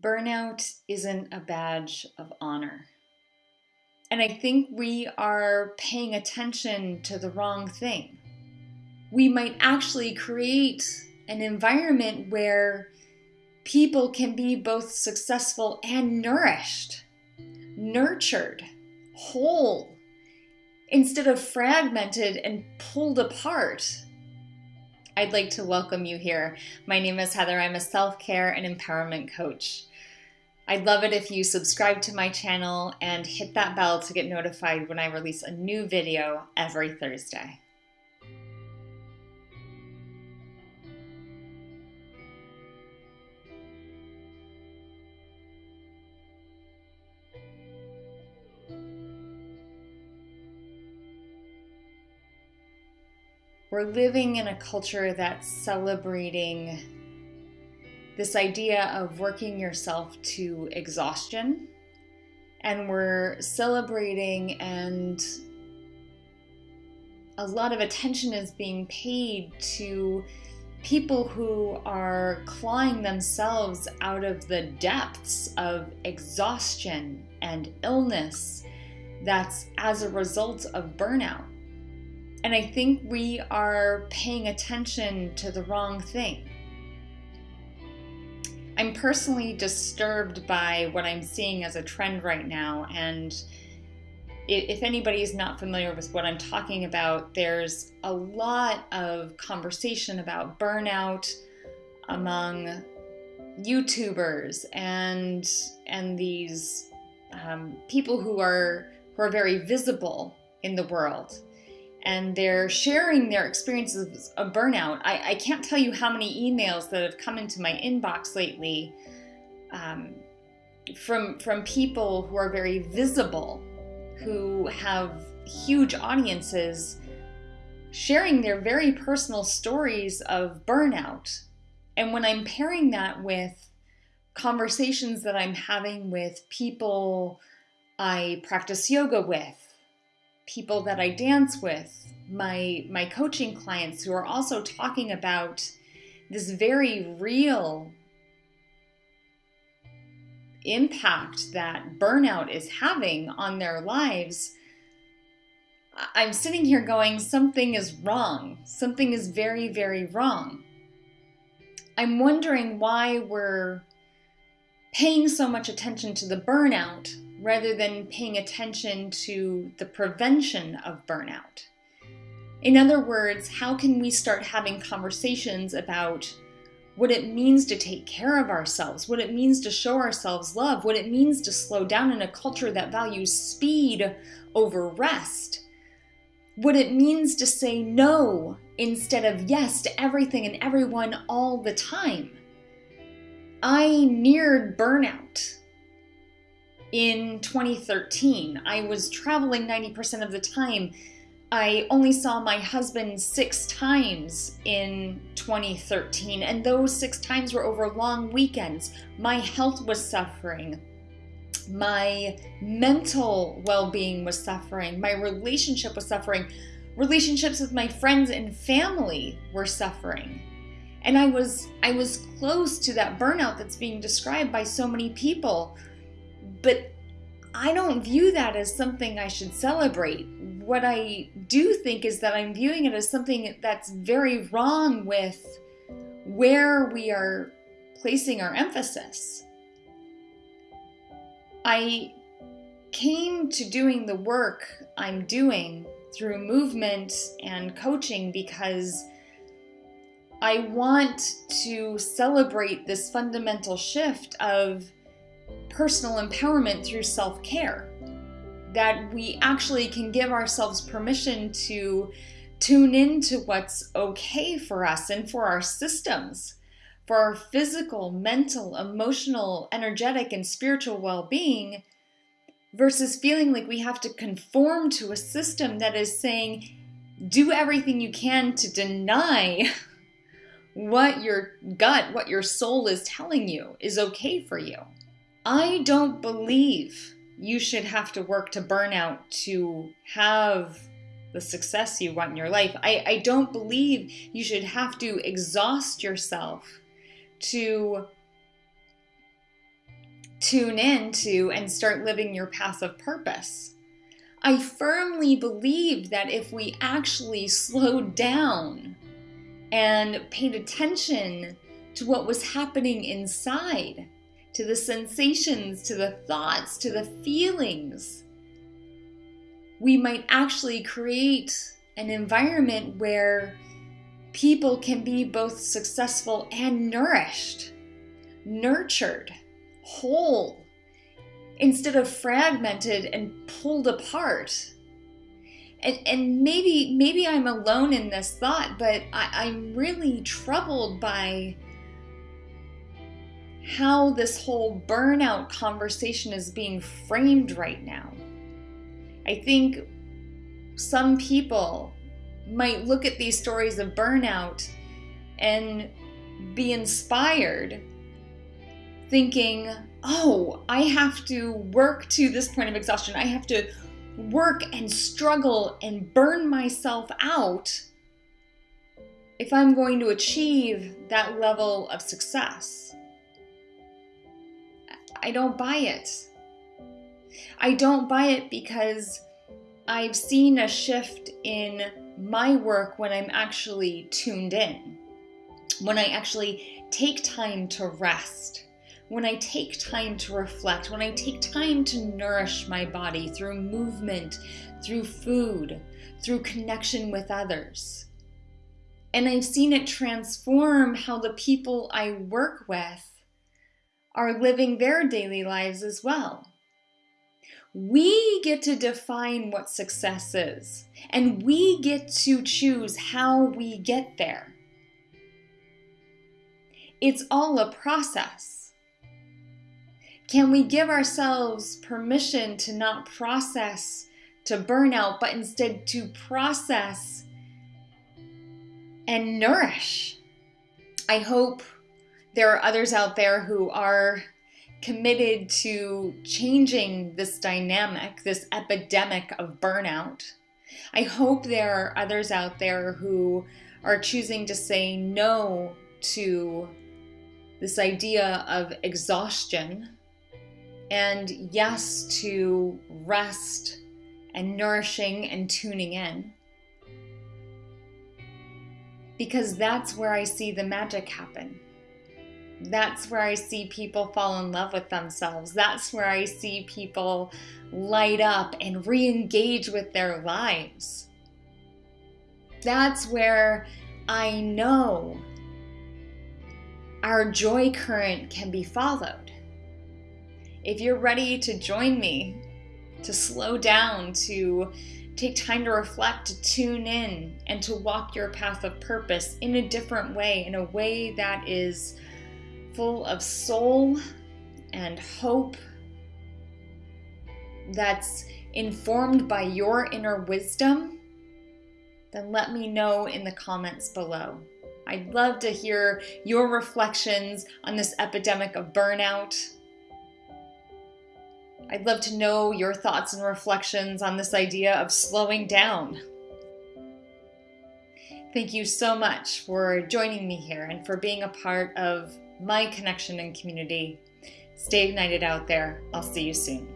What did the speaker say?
burnout isn't a badge of honor. And I think we are paying attention to the wrong thing. We might actually create an environment where people can be both successful and nourished, nurtured, whole, instead of fragmented and pulled apart I'd like to welcome you here. My name is Heather. I'm a self care and empowerment coach. I'd love it if you subscribe to my channel and hit that bell to get notified when I release a new video every Thursday. We're living in a culture that's celebrating this idea of working yourself to exhaustion. And we're celebrating, and a lot of attention is being paid to people who are clawing themselves out of the depths of exhaustion and illness that's as a result of burnout. And I think we are paying attention to the wrong thing. I'm personally disturbed by what I'm seeing as a trend right now. And if anybody is not familiar with what I'm talking about, there's a lot of conversation about burnout among YouTubers and and these um, people who are who are very visible in the world and they're sharing their experiences of burnout. I, I, can't tell you how many emails that have come into my inbox lately um, from from people who are very visible, who have huge audiences, sharing their very personal stories of burnout. And when I'm pairing that with conversations that I'm having with people I practice yoga with people that I dance with, my my coaching clients who are also talking about this very real impact that burnout is having on their lives. I'm sitting here going, something is wrong. Something is very, very wrong. I'm wondering why we're paying so much attention to the burnout rather than paying attention to the prevention of burnout. In other words, how can we start having conversations about what it means to take care of ourselves, what it means to show ourselves love, what it means to slow down in a culture that values speed over rest, what it means to say no instead of yes to everything and everyone all the time. I neared burnout in 2013. I was traveling 90% of the time. I only saw my husband six times in 2013, and those six times were over long weekends. My health was suffering. My mental well being was suffering. My relationship was suffering. Relationships with my friends and family were suffering. And I was I was close to that burnout that's being described by so many people but I don't view that as something I should celebrate. What I do think is that I'm viewing it as something that's very wrong with where we are placing our emphasis. I came to doing the work I'm doing through movement and coaching because I want to celebrate this fundamental shift of personal empowerment through self care. That we actually can give ourselves permission to tune into what's okay for us and for our systems, for our physical, mental, emotional, energetic, and spiritual well being, versus feeling like we have to conform to a system that is saying, do everything you can to deny what your gut, what your soul is telling you is okay for you. I don't believe you should have to work to burnout to have the success you want in your life. I, I don't believe you should have to exhaust yourself to tune into and start living your path of purpose. I firmly believe that if we actually slowed down and paid attention to what was happening inside, to the sensations, to the thoughts, to the feelings, we might actually create an environment where people can be both successful and nourished, nurtured, whole, instead of fragmented and pulled apart. And, and maybe maybe I'm alone in this thought, but I, I'm really troubled by how this whole burnout conversation is being framed right now. I think some people might look at these stories of burnout and be inspired, thinking, oh, I have to work to this point of exhaustion. I have to work and struggle and burn myself out if I'm going to achieve that level of success. I don't buy it. I don't buy it because I've seen a shift in my work when I'm actually tuned in, when I actually take time to rest, when I take time to reflect, when I take time to nourish my body through movement, through food, through connection with others. And I've seen it transform how the people I work with are living their daily lives as well. We get to define what success is, and we get to choose how we get there. It's all a process. Can we give ourselves permission to not process to burnout, but instead to process and nourish? I hope there are others out there who are committed to changing this dynamic, this epidemic of burnout. I hope there are others out there who are choosing to say no to this idea of exhaustion and yes to rest and nourishing and tuning in. Because that's where I see the magic happen. That's where I see people fall in love with themselves. That's where I see people light up and re engage with their lives. That's where I know our joy current can be followed. If you're ready to join me, to slow down, to take time to reflect, to tune in, and to walk your path of purpose in a different way, in a way that is full of soul and hope that's informed by your inner wisdom, then let me know in the comments below. I'd love to hear your reflections on this epidemic of burnout. I'd love to know your thoughts and reflections on this idea of slowing down. Thank you so much for joining me here and for being a part of my connection and community. Stay ignited out there. I'll see you soon.